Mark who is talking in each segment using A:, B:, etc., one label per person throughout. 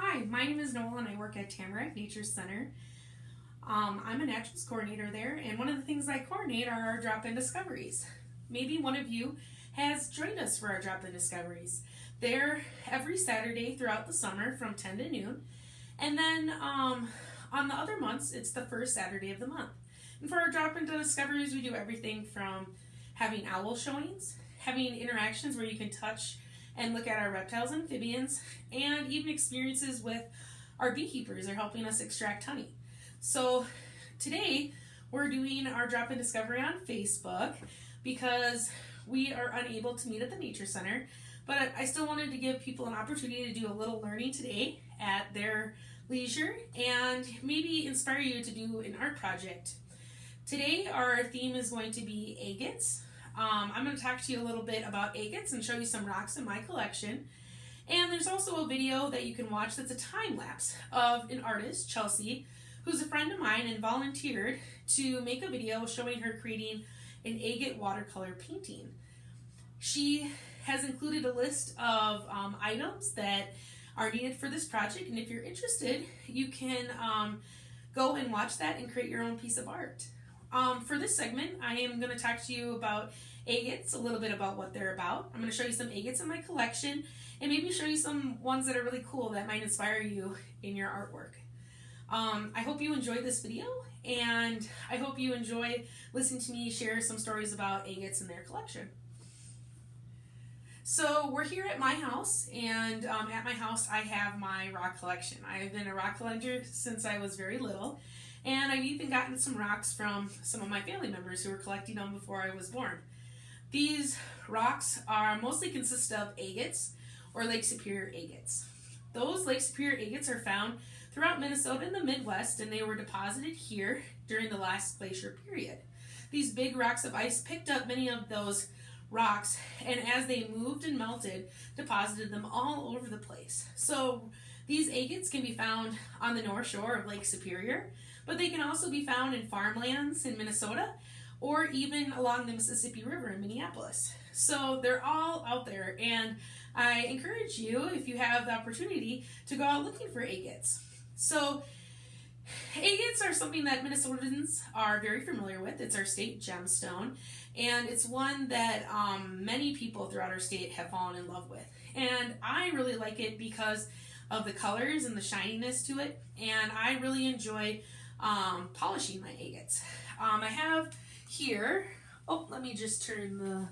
A: Hi, my name is Noel and I work at Tamarack Nature Center. Um, I'm a naturals coordinator there, and one of the things I coordinate are our drop in discoveries. Maybe one of you has joined us for our drop in discoveries. They're every Saturday throughout the summer from 10 to noon, and then um, on the other months, it's the first Saturday of the month. And for our drop in discoveries, we do everything from having owl showings, having interactions where you can touch and look at our reptiles, amphibians, and even experiences with our beekeepers. They're helping us extract honey. So today we're doing our drop in discovery on Facebook because we are unable to meet at the Nature Center. But I still wanted to give people an opportunity to do a little learning today at their leisure and maybe inspire you to do an art project. Today our theme is going to be agates. Um, I'm going to talk to you a little bit about agates and show you some rocks in my collection. And there's also a video that you can watch that's a time lapse of an artist, Chelsea, who's a friend of mine and volunteered to make a video showing her creating an agate watercolor painting. She has included a list of um, items that are needed for this project, and if you're interested, you can um, go and watch that and create your own piece of art. Um, for this segment, I am going to talk to you about agates, a little bit about what they're about. I'm going to show you some agates in my collection and maybe show you some ones that are really cool that might inspire you in your artwork. Um, I hope you enjoyed this video and I hope you enjoy listening to me share some stories about agates in their collection. So we're here at my house and um, at my house I have my rock collection. I've been a rock collector since I was very little and I've even gotten some rocks from some of my family members who were collecting them before I was born. These rocks are mostly consist of agates or Lake Superior agates. Those Lake Superior agates are found throughout Minnesota and the Midwest and they were deposited here during the last glacier period. These big rocks of ice picked up many of those rocks and as they moved and melted deposited them all over the place. So these agates can be found on the north shore of Lake Superior but they can also be found in farmlands in Minnesota or even along the Mississippi River in Minneapolis. So they're all out there and I encourage you, if you have the opportunity, to go out looking for agates. So agates are something that Minnesotans are very familiar with. It's our state gemstone and it's one that um, many people throughout our state have fallen in love with. And I really like it because of the colors and the shininess to it and I really enjoy um, polishing my agates. Um, I have here, oh, let me just turn the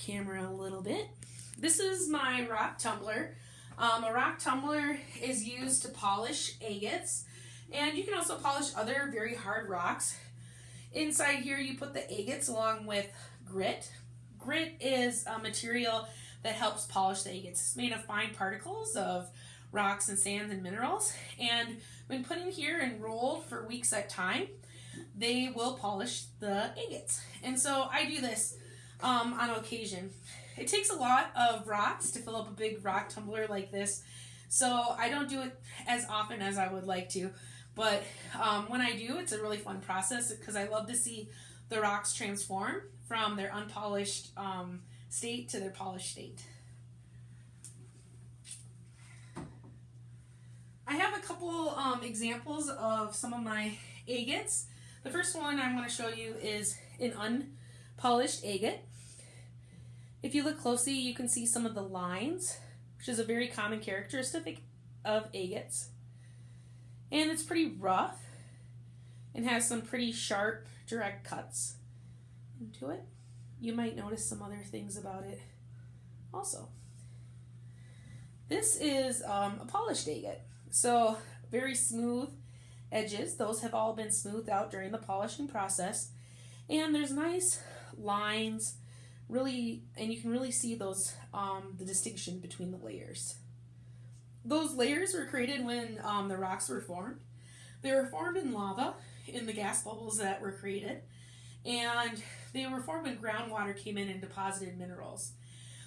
A: camera a little bit. This is my rock tumbler. Um, a rock tumbler is used to polish agates, and you can also polish other very hard rocks. Inside here, you put the agates along with grit. Grit is a material that helps polish the agates. It's made of fine particles of rocks and sands and minerals. And when put in here and rolled for weeks at a time, they will polish the agates. And so I do this um, on occasion. It takes a lot of rocks to fill up a big rock tumbler like this. So I don't do it as often as I would like to. But um, when I do, it's a really fun process because I love to see the rocks transform from their unpolished um, state to their polished state. I have a couple um, examples of some of my agates. The first one I'm going to show you is an unpolished agate. If you look closely, you can see some of the lines, which is a very common characteristic of agates. And it's pretty rough and has some pretty sharp, direct cuts into it. You might notice some other things about it also. This is um, a polished agate. So very smooth edges. Those have all been smoothed out during the polishing process. And there's nice lines, really, and you can really see those, um, the distinction between the layers. Those layers were created when um, the rocks were formed. They were formed in lava, in the gas bubbles that were created, and they were formed when groundwater came in and deposited minerals.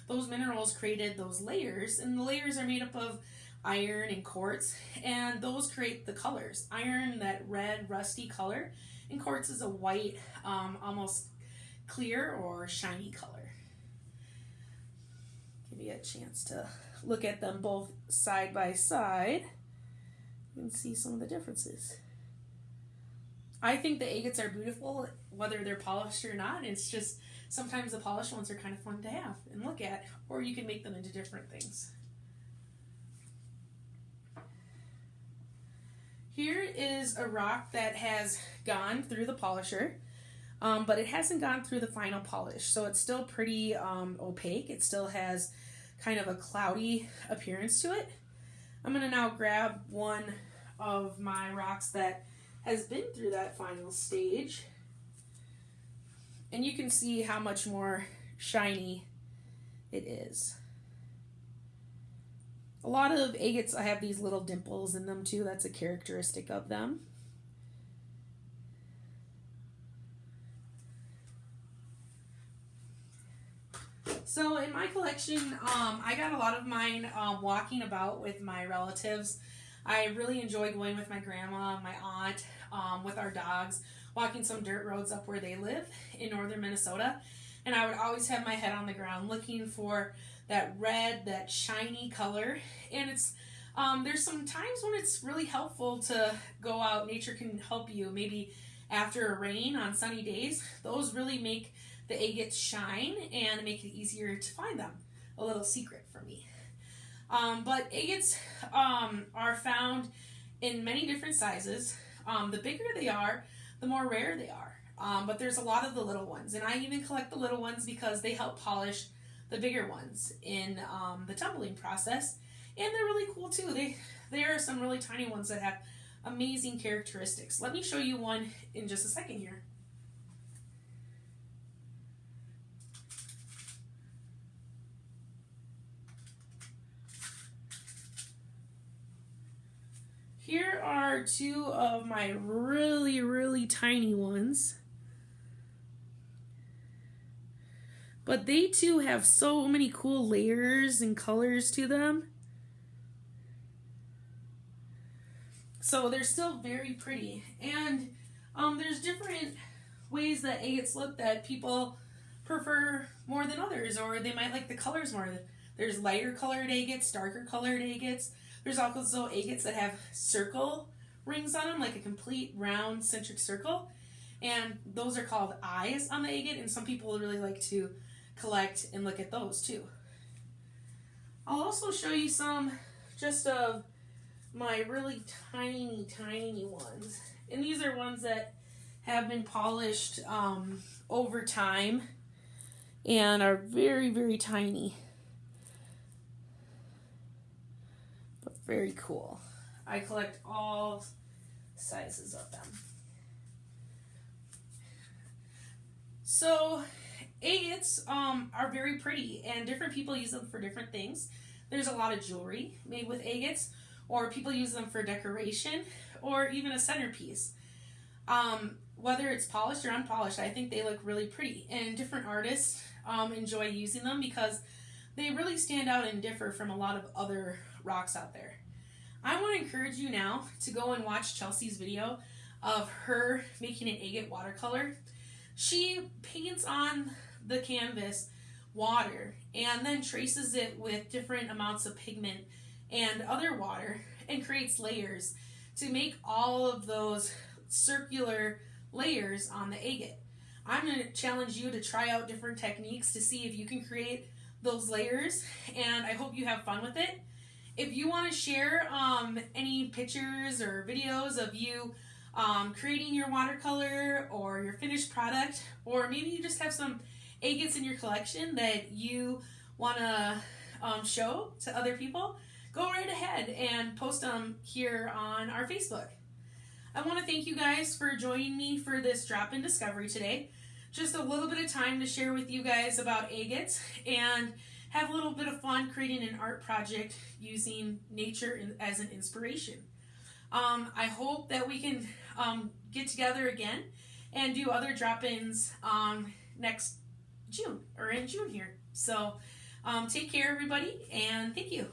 A: Those minerals created those layers, and the layers are made up of iron and quartz, and those create the colors. Iron, that red, rusty color, and quartz is a white, um, almost clear or shiny color. give you a chance to look at them both side by side. and see some of the differences. I think the agates are beautiful, whether they're polished or not. It's just sometimes the polished ones are kind of fun to have and look at, or you can make them into different things. Here is a rock that has gone through the polisher, um, but it hasn't gone through the final polish. So it's still pretty um, opaque. It still has kind of a cloudy appearance to it. I'm going to now grab one of my rocks that has been through that final stage. And you can see how much more shiny it is. A lot of agates I have these little dimples in them too. That's a characteristic of them. So in my collection, um, I got a lot of mine um, walking about with my relatives. I really enjoy going with my grandma, my aunt, um, with our dogs, walking some dirt roads up where they live in northern Minnesota. And I would always have my head on the ground looking for that red, that shiny color. And it's um, there's some times when it's really helpful to go out. Nature can help you. Maybe after a rain on sunny days, those really make the agates shine and make it easier to find them. A little secret for me. Um, but agates um, are found in many different sizes. Um, the bigger they are, the more rare they are. Um, but there's a lot of the little ones, and I even collect the little ones because they help polish the bigger ones in um, the tumbling process, and they're really cool too. They there are some really tiny ones that have amazing characteristics. Let me show you one in just a second here. Here are two of my really, really tiny ones. But they too have so many cool layers and colors to them. So they're still very pretty. And um, there's different ways that agates look that people prefer more than others, or they might like the colors more. There's lighter colored agates, darker colored agates. There's also agates that have circle rings on them, like a complete round centric circle. And those are called eyes on the agate, and some people really like to collect and look at those too. I'll also show you some just of my really tiny, tiny ones. And these are ones that have been polished um, over time and are very, very tiny. But very cool. I collect all sizes of them. So agates um, are very pretty, and different people use them for different things. There's a lot of jewelry made with agates, or people use them for decoration, or even a centerpiece. Um, whether it's polished or unpolished, I think they look really pretty, and different artists um, enjoy using them because they really stand out and differ from a lot of other rocks out there. I want to encourage you now to go and watch Chelsea's video of her making an agate watercolor. She paints on the canvas water and then traces it with different amounts of pigment and other water and creates layers to make all of those circular layers on the agate. I'm going to challenge you to try out different techniques to see if you can create those layers and I hope you have fun with it. If you want to share um, any pictures or videos of you um, creating your watercolor or your finished product, or maybe you just have some agates in your collection that you want to um, show to other people, go right ahead and post them here on our Facebook. I want to thank you guys for joining me for this drop in discovery today. Just a little bit of time to share with you guys about agates and have a little bit of fun creating an art project using nature as an inspiration. Um, I hope that we can um, get together again and do other drop ins um, next June or in June here. So um, take care, everybody, and thank you.